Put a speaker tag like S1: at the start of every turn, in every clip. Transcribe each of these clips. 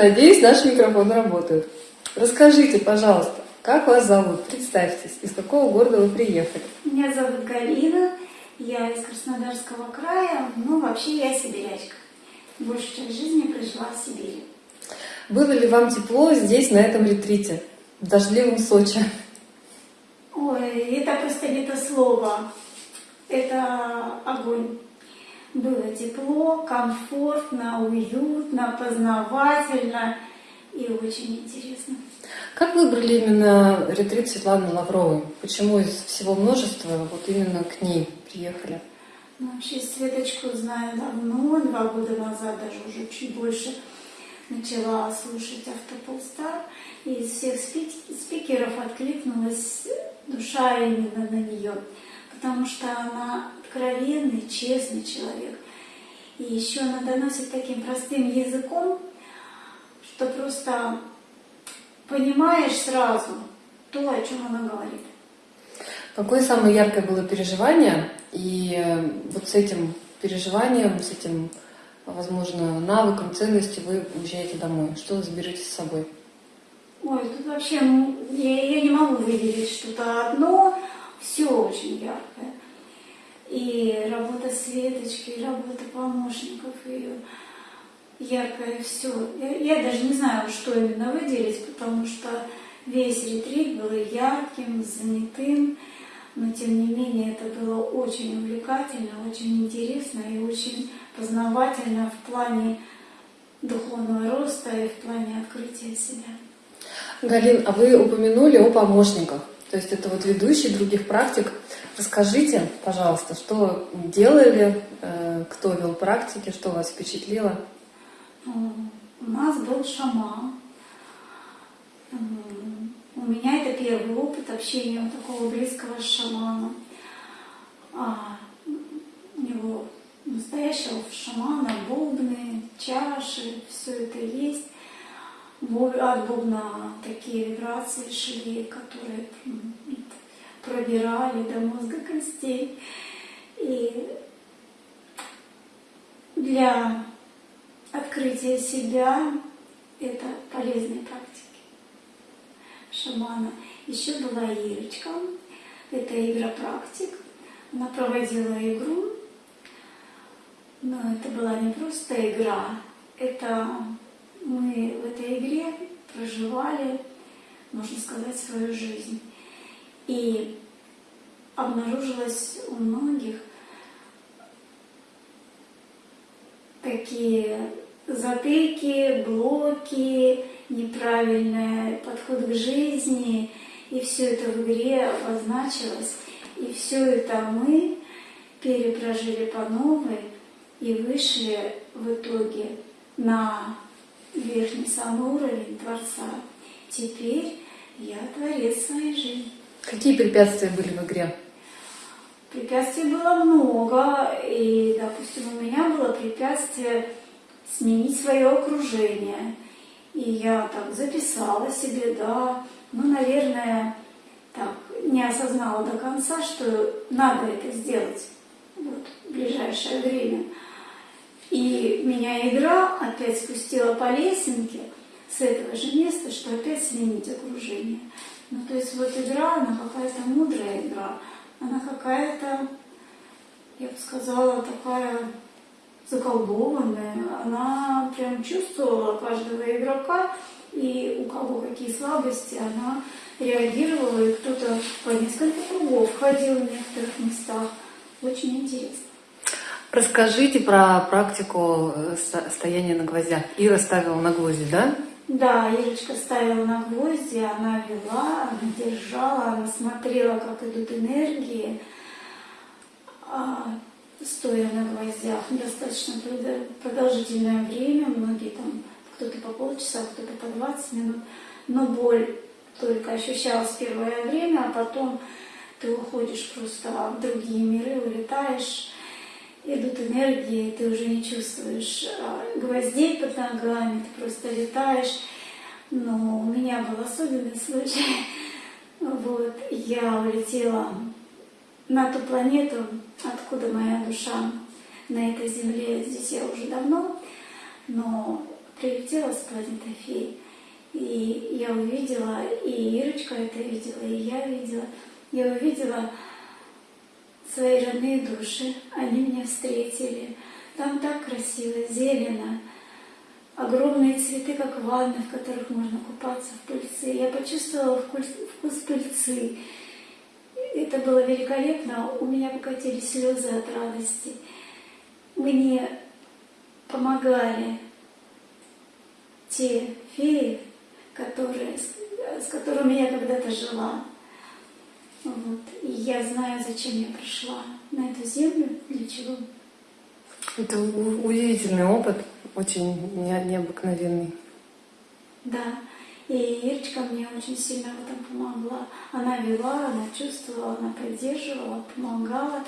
S1: Надеюсь, наш микрофон работает. Расскажите, пожалуйста, как вас зовут? Представьтесь, из какого города вы приехали?
S2: Меня зовут Галина, я из Краснодарского края, ну вообще я сибирячка. Большую часть жизни прожила в Сибири.
S1: Было ли вам тепло здесь, на этом ретрите, в дождливом Сочи?
S2: Ой, это просто не то слово, это огонь. Было тепло, комфортно, уютно, познавательно и очень интересно.
S1: Как выбрали именно ретрит Светланы Лавровой? Почему из всего множества вот именно к ней приехали?
S2: Ну, вообще Светочку знаю давно, два года назад, даже уже чуть больше, начала слушать Автополстар. И из всех спикеров откликнулась душа именно на нее, потому что она откровенный, честный человек. И еще она доносит таким простым языком, что просто понимаешь сразу то, о чем она говорит.
S1: Какое самое яркое было переживание? И э, вот с этим переживанием, с этим, возможно, навыком, ценностью вы уезжаете домой. Что вы заберете с собой?
S2: Ой, тут вообще я, я не могу выделить что-то одно. Все очень яркое. И работа Светочки, и работа помощников ее яркое все. Я, я даже не знаю, что именно выделить, потому что весь ретрит был ярким, занятым, но тем не менее это было очень увлекательно, очень интересно и очень познавательно в плане духовного роста и в плане открытия себя.
S1: Галин, а вы упомянули о помощниках, то есть это вот ведущие других практик. Расскажите, пожалуйста, что делали, э, кто вел практики, что вас впечатлило?
S2: У нас был шаман. У меня это первый опыт общения такого близкого с шаманом. А у него настоящего шамана, бубны, чаши, все это есть. От бубна такие вибрации шли, которые пробирали до мозга костей. И для открытия себя – это полезные практики шамана. Еще была Ирочка, это игропрактик. Она проводила игру, но это была не просто игра, это мы в этой игре проживали, можно сказать, свою жизнь. И обнаружилось у многих такие затыки, блоки, неправильный подход к жизни. И все это в игре обозначилось. И все это мы перепрожили по новой и вышли в итоге на верхний самый уровень Творца. Теперь я творец своей жизни.
S1: Какие препятствия были в игре?
S2: Препятствий было много, и, допустим, у меня было препятствие сменить свое окружение. И я так записала себе, да, ну, наверное, так, не осознала до конца, что надо это сделать вот, в ближайшее время. И меня игра опять спустила по лесенке с этого же места, что опять сменить окружение. Ну, то есть вот игра, она какая-то мудрая игра, она какая-то, я бы сказала, такая заколдованная. Она прям чувствовала каждого игрока, и у кого какие слабости, она реагировала, и кто-то по несколько кругов ходил в некоторых местах. Очень интересно.
S1: Расскажите про практику э, стояния на гвоздях. Ира ставила на гвозди, да?
S2: Да, Ирочка ставила на гвозди, она вела, она держала, она смотрела, как идут энергии. А, стоя на гвоздях достаточно продолжительное время, многие там, кто-то по полчаса, кто-то по 20 минут, но боль только ощущалась первое время, а потом ты уходишь просто в другие миры, улетаешь, идут энергии, ты уже не чувствуешь а, гвоздей под ногами, ты просто летаешь. Но у меня был особенный случай. Вот, я улетела на ту планету, откуда моя душа на этой земле. Здесь я уже давно, но прилетела с планеты фей. И я увидела, и Ирочка это видела, и я видела. Я увидела свои родные души. Они меня встретили. Там так красиво, зелено. Огромные цветы, как ванны, в которых можно купаться в пыльце. Я почувствовала вкус, вкус пыльцы. Это было великолепно. У меня покатились слезы от радости. Мне помогали те феи, которые, с, которыми я когда-то жила. Вот. И я знаю, зачем я пришла на эту землю, для чего.
S1: Это удивительный опыт, очень не- необыкновенный.
S2: Да. И Ирочка мне очень сильно в этом помогла. Она вела, она чувствовала, она поддерживала, помогала,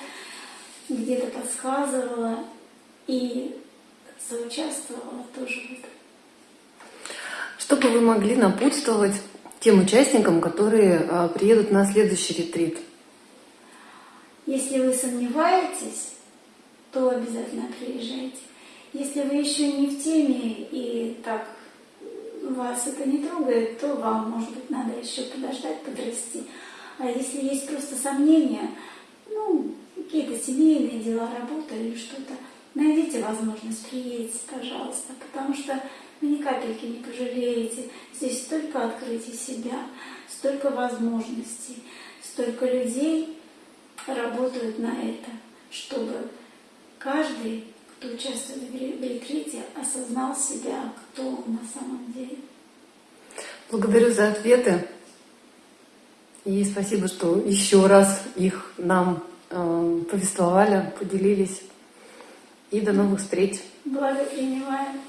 S2: где-то подсказывала и соучаствовала тоже в этом.
S1: Что бы вы могли напутствовать тем участникам, которые а, приедут на следующий ретрит?
S2: Если вы сомневаетесь, то обязательно приезжайте. Если вы еще не в теме и так вас это не трогает, то вам, может быть, надо еще подождать, подрасти. А если есть просто сомнения, ну, какие-то семейные дела, работа или что-то, найдите возможность, приедете, пожалуйста, потому что вы ни капельки не пожалеете. Здесь столько открытий себя, столько возможностей, столько людей работают на это, чтобы каждый, кто участвует в ре- в ретрите, осознал себя, кто он на самом деле.
S1: Благодарю за ответы. И спасибо, что еще раз их нам э, повествовали, поделились. И до новых встреч.
S2: Благо принимаем.